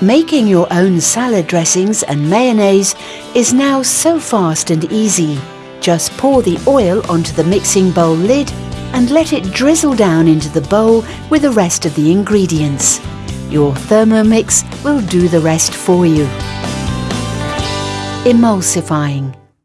Making your own salad dressings and mayonnaise is now so fast and easy. Just pour the oil onto the mixing bowl lid and let it drizzle down into the bowl with the rest of the ingredients. Your Thermomix will do the rest for you. Emulsifying.